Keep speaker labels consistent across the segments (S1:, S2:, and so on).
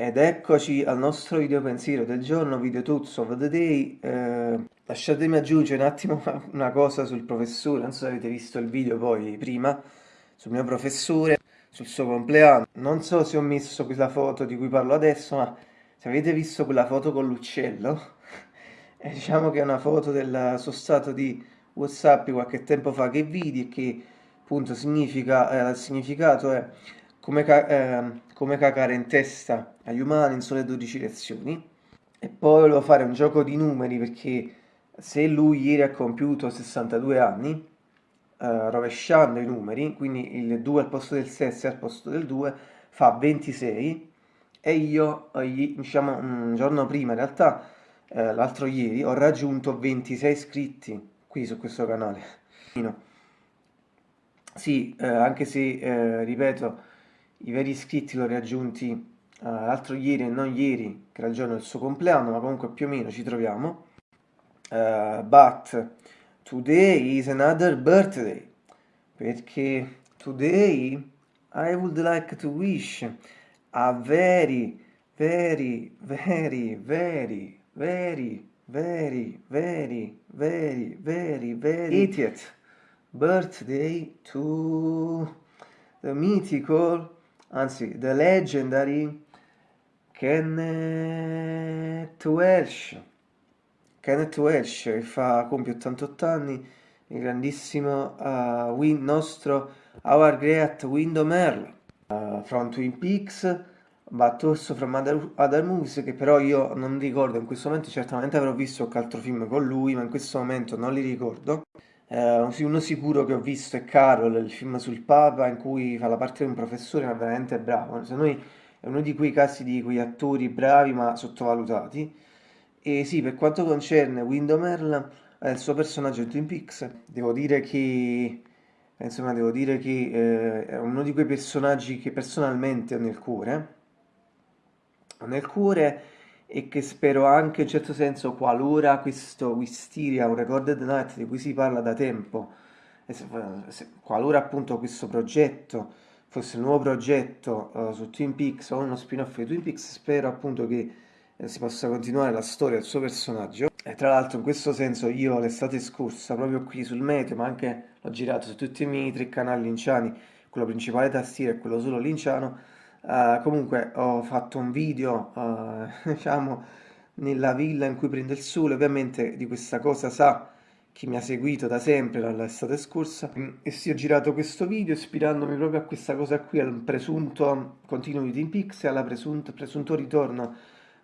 S1: Ed eccoci al nostro video pensiero del giorno, video Tools of the Day. Eh, lasciatemi aggiungere un attimo una cosa sul professore, non so se avete visto il video poi prima, sul mio professore, sul suo compleanno. Non so se ho messo quella foto di cui parlo adesso, ma se avete visto quella foto con l'uccello, eh, diciamo che è una foto del suo stato di Whatsapp qualche tempo fa che vidi e che appunto significa, eh, il significato è come, eh, come cagare in testa agli umani in sole 12 lezioni. E poi volevo fare un gioco di numeri perché se lui ieri ha compiuto 62 anni, eh, rovesciando i numeri, quindi il 2 al posto del 6 al posto del 2, fa 26 e io, eh, diciamo un giorno prima in realtà, eh, l'altro ieri, ho raggiunto 26 iscritti qui su questo canale. Sì, eh, anche se, eh, ripeto, i veri iscritti li ho raggiunti uh, l'altro ieri e non ieri, che era il giorno del suo compleanno, ma comunque più o meno ci troviamo. Uh, but today is another birthday, perché today I would like to wish a very, very, very, very, very, very, very, very, very, very 80th birthday to the mythical anzi The Legendary Kenneth Welsh. Kenneth Welsh che fa, compie 88 anni il grandissimo uh, win, nostro Our Great Window uh, from Twin Peaks but also from other, other movies che però io non ricordo in questo momento certamente avrò visto qualche altro film con lui ma in questo momento non li ricordo Uh, uno sicuro che ho visto è Carol, il film sul Papa, in cui fa la parte di un professore, ma veramente bravo. Se noi è uno di quei casi di quei attori bravi ma sottovalutati. E sì, per quanto concerne Window eh, il suo personaggio in Twin Peaks, devo dire che insomma, devo dire che eh, è uno di quei personaggi che personalmente ho nel cuore. Ho nel cuore e che spero anche in un certo senso qualora questo Wisteria, un Recorded Night di cui si parla da tempo, se, se, qualora appunto questo progetto fosse il nuovo progetto uh, su Twin Peaks o uno spin-off di Twin Peaks, spero appunto che eh, si possa continuare la storia del suo personaggio. E tra l'altro in questo senso io l'estate scorsa, proprio qui sul meteo, ma anche l'ho girato su tutti i miei tre canali linciani, quello principale tastiera e quello solo linciano, Uh, comunque ho fatto un video, uh, diciamo, nella villa in cui prende il sole, ovviamente di questa cosa sa chi mi ha seguito da sempre dall'estate scorsa. E sì ho girato questo video ispirandomi proprio a questa cosa qui, al presunto continuo di Team Pix e al presunto, presunto ritorno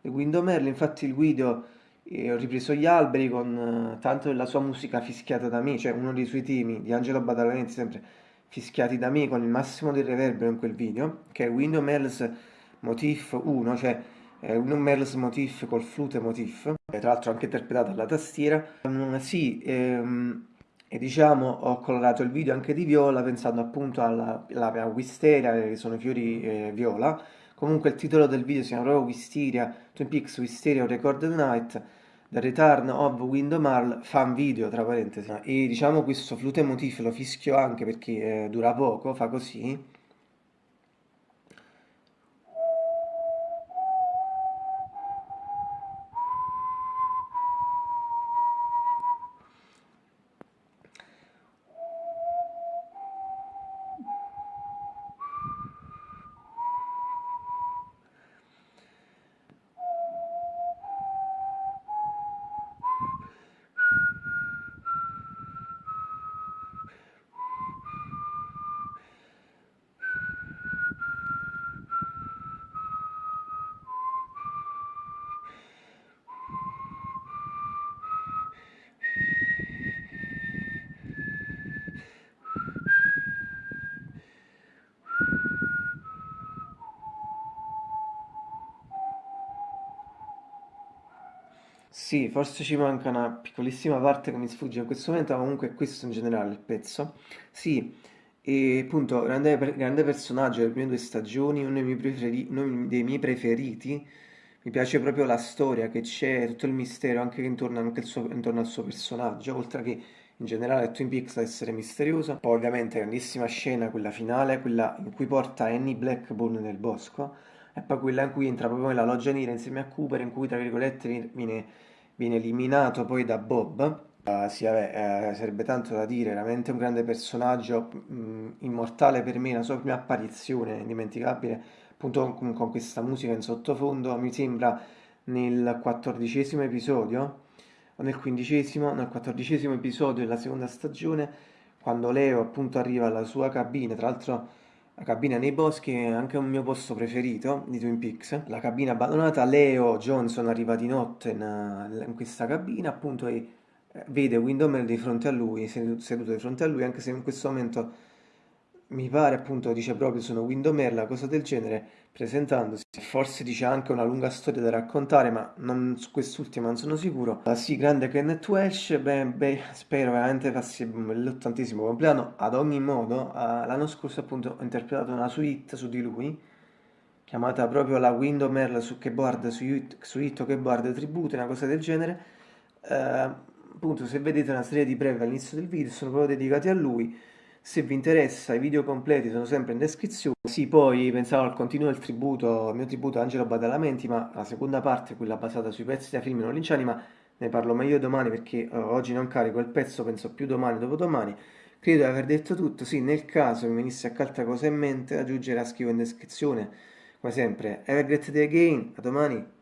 S1: di Window Merle, infatti il video eh, ho ripreso gli alberi con uh, tanto della sua musica fischiata da me, cioè uno dei suoi temi di Angelo Badalamenti sempre fischiati da me con il massimo del reverbero in quel video, che è Window Merles Motif 1, cioè eh, Window Merles Motif col flute motif, tra l'altro anche interpretato alla tastiera. Um, sì, ehm, e diciamo ho colorato il video anche di viola pensando appunto alla, alla Wisteria, che sono fiori eh, viola. Comunque il titolo del video si chiama proprio Wisteria, Twin Peaks Wisteria Recorded Night, The Return of Window fan video, tra parentesi. E diciamo questo flute motif lo fischio anche perché eh, dura poco, fa così. Sì, forse ci manca una piccolissima parte che mi sfugge in questo momento, ma comunque è questo in generale il pezzo. Sì, e appunto, grande, grande personaggio delle prime due stagioni, uno dei miei, preferi, uno dei miei preferiti. Mi piace proprio la storia che c'è, tutto il mistero anche intorno, anche suo, intorno, al suo personaggio, oltre che in generale Twin Peaks a essere misterioso. Poi ovviamente grandissima scena, quella finale, quella in cui porta Annie Blackburn nel bosco e poi quella in cui entra proprio nella loggia nera insieme a Cooper, in cui tra virgolette viene, viene eliminato poi da Bob. Uh, sì, vabbè, uh, sarebbe tanto da dire, veramente un grande personaggio, mh, mm, immortale per me, la sua prima apparizione, indimenticabile, appunto con, con questa musica in sottofondo, mi sembra nel quattordicesimo episodio, o nel quindicesimo, nel quattordicesimo episodio della seconda stagione, quando Leo appunto arriva alla sua cabina, tra l'altro la cabina nei boschi è anche un mio posto preferito di Twin Peaks, la cabina abbandonata, Leo Johnson arriva di notte in, in questa cabina appunto e eh, vede Windomer di fronte a lui, seduto di fronte a lui, anche se in questo momento mi pare appunto dice proprio sono Windomer, cosa del genere, presentandosi. Forse dice anche una lunga storia da raccontare, ma non, su quest'ultima non sono sicuro. La sì, grande Kenneth Welsh, beh, beh, spero veramente passi l'ottantesimo compleanno. Ad ogni modo, uh, l'anno scorso appunto ho interpretato una suite su di lui, chiamata proprio la Windomer su keyboard, su, su Hit Keyboard Tribute, una cosa del genere. Uh, appunto, se vedete una serie di breve all'inizio del video, sono proprio dedicati a lui se vi interessa, i video completi sono sempre in descrizione. Sì, poi pensavo al continuo del tributo, il mio tributo a Angelo Badalamenti, ma la seconda parte, quella basata sui pezzi da film non linciani, ma ne parlo meglio domani perché uh, oggi non carico il pezzo, penso più domani, dopodomani. Credo di aver detto tutto, sì, nel caso mi venisse qualche altra cosa in mente, aggiungere a scrivo in descrizione. Come sempre, have a great day again, a domani!